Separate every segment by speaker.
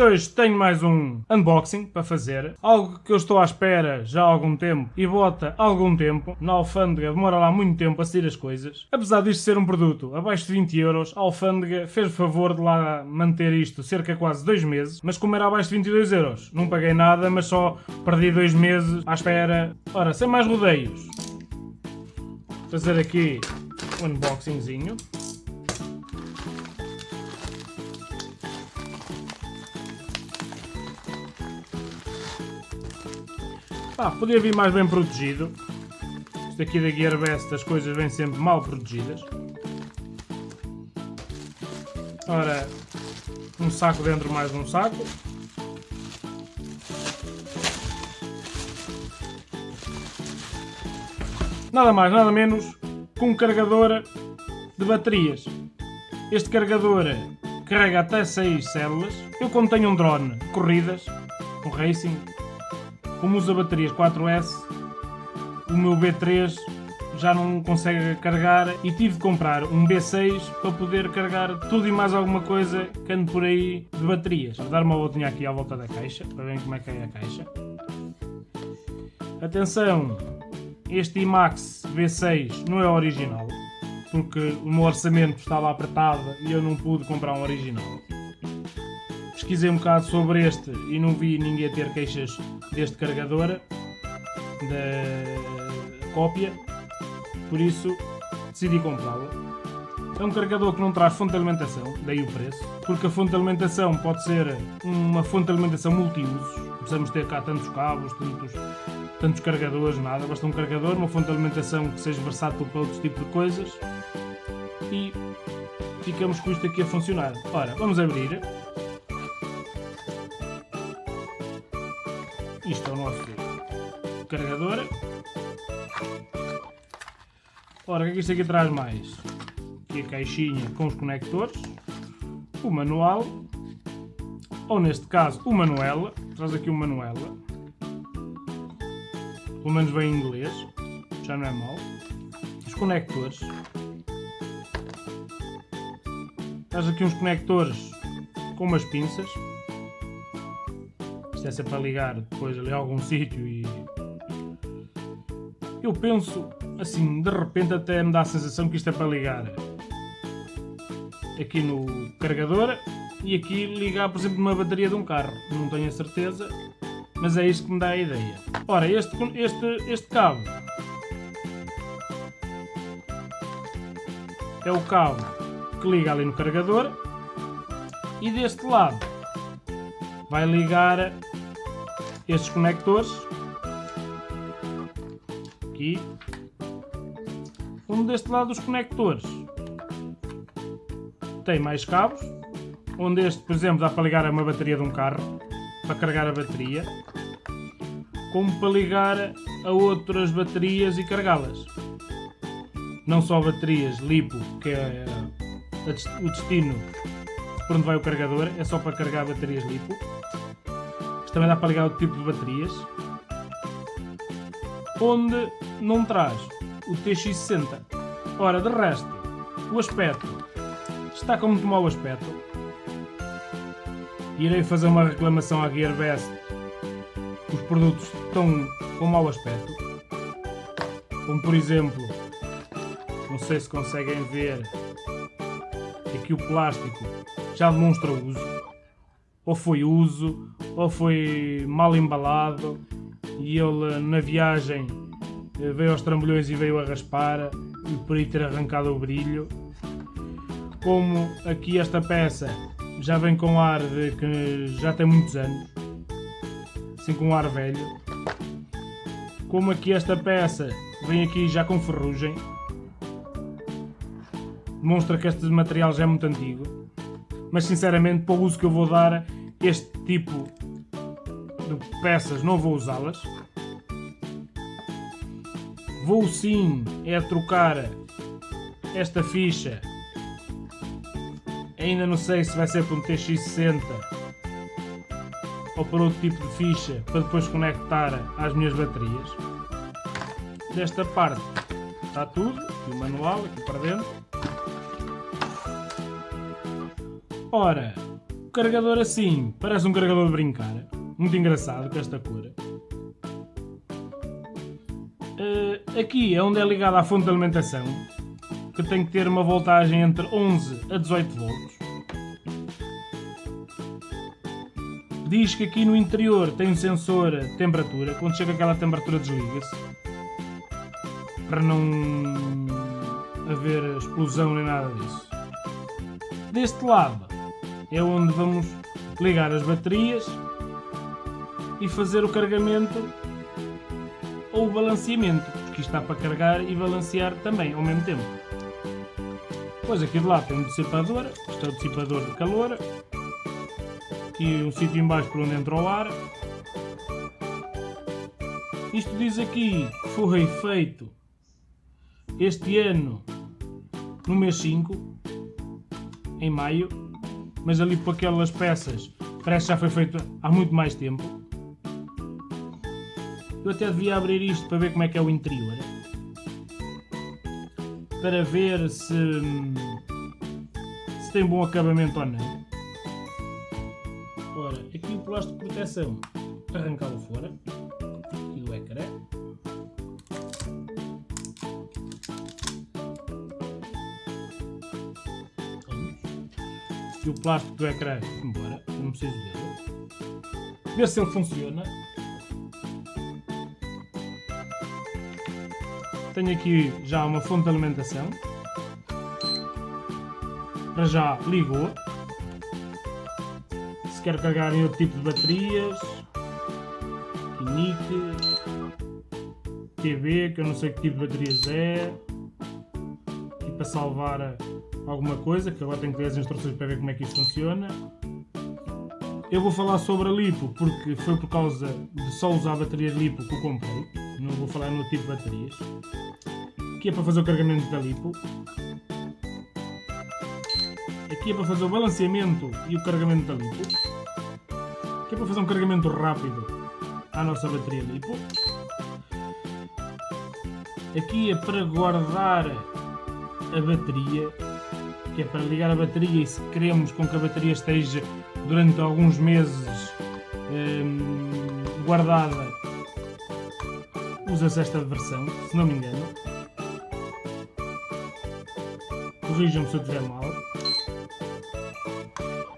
Speaker 1: Hoje tenho mais um unboxing para fazer, algo que eu estou à espera já há algum tempo e bota algum tempo, na alfândega demora lá muito tempo a sair as coisas. Apesar disto ser um produto abaixo de 20 euros, a alfândega fez o favor de lá manter isto cerca de quase 2 meses, mas como era abaixo de 22 euros, não paguei nada, mas só perdi 2 meses à espera. Ora, sem mais rodeios, fazer aqui um unboxingzinho. Ah, podia vir mais bem protegido. Isto aqui da Gearbest as coisas vêm sempre mal protegidas. Ora, um saco dentro mais um saco. Nada mais, nada menos que um carregador de baterias. Este carregador carrega até 6 células. Eu como tenho um drone corridas, um racing, como usa baterias 4S, o meu B3 já não consegue carregar e tive de comprar um B6 para poder carregar tudo e mais alguma coisa que ande por aí de baterias. Vou dar uma voltinha aqui à volta da caixa, para verem como é que é a caixa. Atenção, este IMAX V6 não é original, porque o meu orçamento estava apertado e eu não pude comprar um original pesquisei um bocado sobre este e não vi ninguém ter queixas deste carregador da cópia, por isso decidi comprá-lo. É um carregador que não traz fonte de alimentação, daí o preço, porque a fonte de alimentação pode ser uma fonte de alimentação multiusos, não precisamos ter cá tantos cabos, tantos, tantos carregadores, nada, basta um carregador, uma fonte de alimentação que seja versátil para outros tipos de coisas e ficamos com isto aqui a funcionar. Ora, vamos abrir Isto é o nosso carregador. Ora, o que é que isto aqui traz mais? Aqui a caixinha com os conectores, o manual, ou neste caso o manuela, traz aqui o manuela, pelo menos vem em inglês, já não é mau, os conectores, traz aqui uns conectores com umas pinças, isto é para ligar depois ali a algum sítio e... Eu penso, assim, de repente até me dá a sensação que isto é para ligar aqui no carregador e aqui ligar, por exemplo, uma bateria de um carro. Não tenho a certeza, mas é isto que me dá a ideia. Ora, este, este, este cabo é o cabo que liga ali no carregador e deste lado vai ligar estes conectores. Aqui. Um deste lado os conectores tem mais cabos. Onde este por exemplo dá para ligar a uma bateria de um carro para carregar a bateria como para ligar a outras baterias e carregá-las. Não só baterias LiPo que é o destino por onde vai o carregador é só para carregar baterias LiPo também dá para ligar outro tipo de baterias. Onde não traz o TX60. Ora, de resto, o aspecto está com muito mau aspecto. Irei fazer uma reclamação à Gearbest. Os produtos estão com mau aspecto. Como por exemplo, não sei se conseguem ver, aqui o plástico já demonstra uso ou foi uso, ou foi mal embalado e ele na viagem eh, veio aos trambolhões e veio a raspar e por aí ter arrancado o brilho. Como aqui esta peça já vem com ar de que já tem muitos anos, assim com um ar velho. Como aqui esta peça vem aqui já com ferrugem, demonstra que este material já é muito antigo. Mas sinceramente, para o uso que eu vou dar, este tipo de peças não vou usá-las. Vou sim é trocar esta ficha. Ainda não sei se vai ser para um TX60 ou para outro tipo de ficha para depois conectar às minhas baterias. Desta parte está tudo, o manual aqui para dentro. Ora, O carregador assim, parece um carregador de brincar. Muito engraçado com esta cor. Uh, aqui é onde é ligada a fonte de alimentação, que tem que ter uma voltagem entre 11 a 18 volts. Diz que aqui no interior tem um sensor de temperatura, quando chega aquela temperatura desliga-se. Para não haver explosão nem nada disso. Deste lado é onde vamos ligar as baterias e fazer o carregamento ou o balanceamento, porque isto está para carregar e balancear também ao mesmo tempo. Depois aqui de lado tem um dissipador, isto é o dissipador de calor, aqui um sítio embaixo por onde entra o ar. Isto diz aqui que foi feito este ano no mês 5, em maio, mas ali por aquelas peças parece que já foi feito há muito mais tempo. Eu até devia abrir isto para ver como é que é o interior. Para ver se, se tem bom acabamento ou não. Ora, aqui o plástico de proteção arrancá-lo fora. Aqui o ecrã. E o plástico do ecrã embora, não preciso dele. Ver se ele funciona. Tenho aqui já uma fonte de alimentação. Para já ligou se quer carregar em outro tipo de baterias, Kinique, TV, que eu não sei que tipo de baterias é, e para salvar alguma coisa, que agora tenho que ver as instruções para ver como é que isto funciona. Eu vou falar sobre a lipo, porque foi por causa de só usar baterias lipo que eu comprei, não vou falar no tipo de baterias, que é para fazer o carregamento da lipo. Aqui é para fazer o balanceamento e o carregamento da lipo. Aqui é para fazer um carregamento rápido à nossa bateria lipo. Aqui é para guardar a bateria, que é para ligar a bateria e se queremos com que a bateria esteja durante alguns meses hum, guardada, usa-se esta versão, se não me engano. Corrijam-me se eu estiver mal.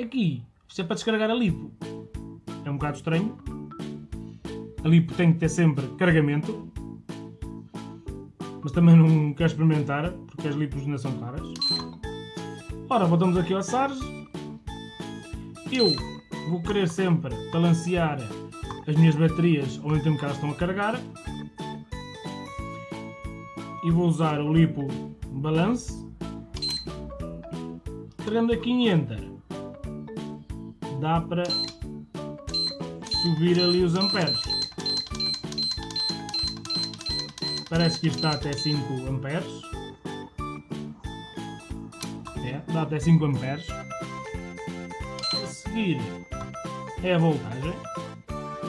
Speaker 1: Aqui, isto é para descarregar a lipo. É um bocado estranho. A lipo tem que ter sempre carregamento. Mas também não quero experimentar, porque as lipos ainda são caras. Ora, voltamos aqui ao SARS. Eu vou querer sempre balancear as minhas baterias ao mesmo tempo que elas estão a carregar. E vou usar o lipo balance. Carregando aqui em Enter dá para subir ali os amperes. Parece que está até 5 amperes. Dá até 5 amperes. A seguir é a voltagem.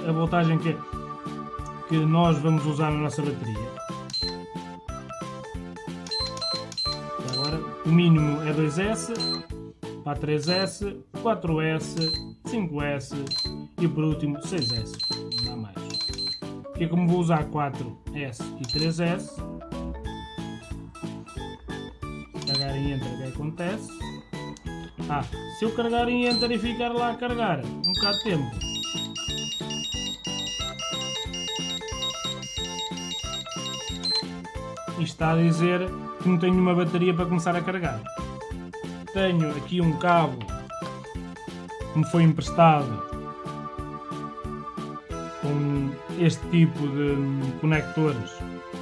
Speaker 1: A voltagem que, que nós vamos usar na nossa bateria. Agora, o mínimo é 2S, para 3S, 4S, 5S e por último 6S, não há mais. É como vou usar 4S e 3S, carregar em Enter o que acontece? Ah, se eu carregar em Enter e ficar lá a carregar um bocado de tempo, isto está a dizer que não tenho uma bateria para começar a carregar. Tenho aqui um cabo que me foi emprestado com este tipo de conectores,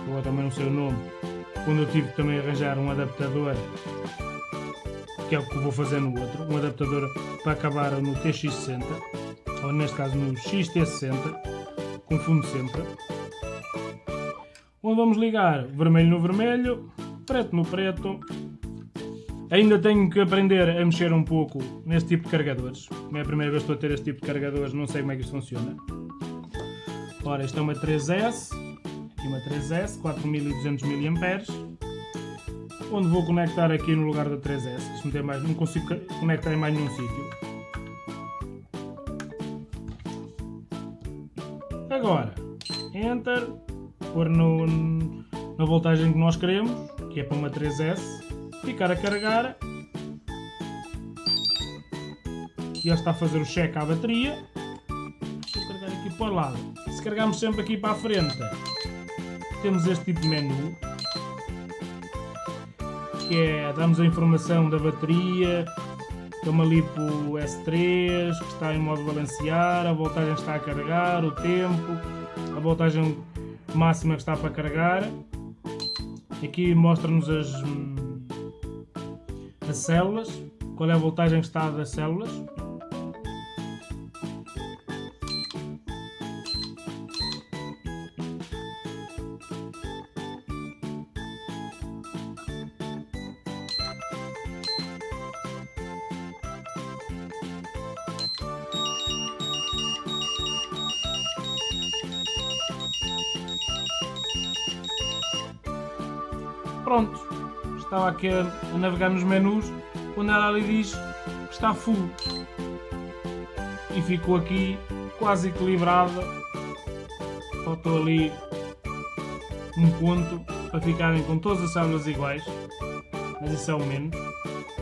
Speaker 1: eu também não sei o nome, quando eu tive também arranjar um adaptador, que é o que vou fazer no outro, um adaptador para acabar no TX60, ou neste caso no XT60, confundo sempre. Onde vamos ligar vermelho no vermelho, preto no preto. Ainda tenho que aprender a mexer um pouco neste tipo de carregadores. É a primeira vez que estou a ter este tipo de carregadores, não sei como é que isto funciona. Ora, isto é uma 3S, e uma 3S, 4200 mAh, onde vou conectar aqui no lugar da 3S, não, tem mais, não consigo conectar em mais nenhum sítio. Agora, Enter, pôr no, na voltagem que nós queremos, que é para uma 3S, ficar a carregar e está a fazer o check à bateria. Vou carregar aqui para o lado. Se carregarmos sempre aqui para a frente, temos este tipo de menu que é, damos a informação da bateria, estamos ali para o S3, que está em modo balancear, a voltagem está a carregar, o tempo, a voltagem máxima que está para carregar. Aqui mostra-nos as, as células, qual é a voltagem que está das células. Pronto, estava aqui a, navegar nos menus, quando ela ali diz que está full. E ficou aqui quase equilibrada. Faltou ali um ponto para ficarem com todas as células iguais. Mas isso é o menos.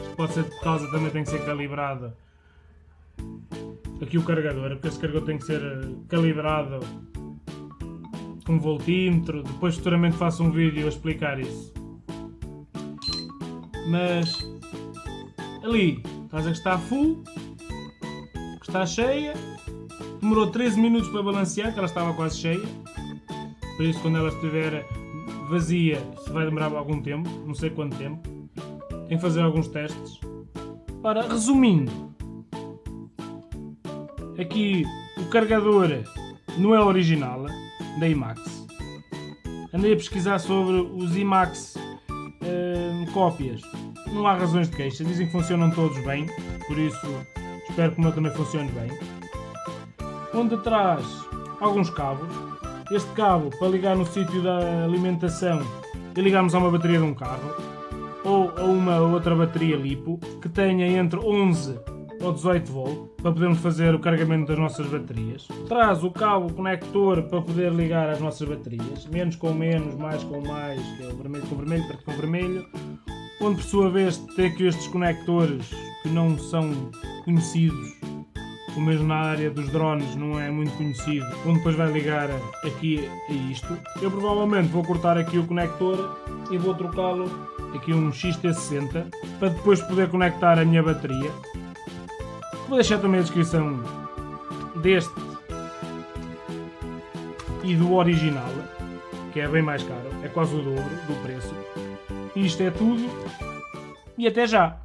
Speaker 1: Isto pode ser por causa também tem que ser calibrada aqui o carregador, porque este carregador tem que ser eh, calibrado com voltímetro. Depois futuramente faço um vídeo a explicar isso mas ali estás a que está full, que está cheia, demorou 13 minutos para balancear, que ela estava quase cheia, por isso quando ela estiver vazia se vai demorar algum tempo, não sei quanto tempo, tenho que fazer alguns testes. Ora, resumindo, aqui o carregador não é original da IMAX. Andei a pesquisar sobre os IMAX uh, cópias não há razões de queixa, dizem que funcionam todos bem, por isso espero que o meu também funcione bem. Onde traz alguns cabos, este cabo para ligar no sítio da alimentação e ligarmos a uma bateria de um carro, ou a uma outra bateria LiPo que tenha entre 11 ou 18 volt para podermos fazer o carregamento das nossas baterias. Traz o cabo conector para poder ligar as nossas baterias, menos com menos, mais com mais, que é o vermelho com vermelho, preto com vermelho onde por sua vez tem aqui estes conectores que não são conhecidos, o mesmo na área dos drones não é muito conhecido, onde depois vai ligar aqui a isto. Eu provavelmente vou cortar aqui o conector e vou trocá-lo aqui um XT60 para depois poder conectar a minha bateria. Vou deixar também a descrição deste e do original, que é bem mais caro, é quase o dobro do preço. Isto é tudo e até já!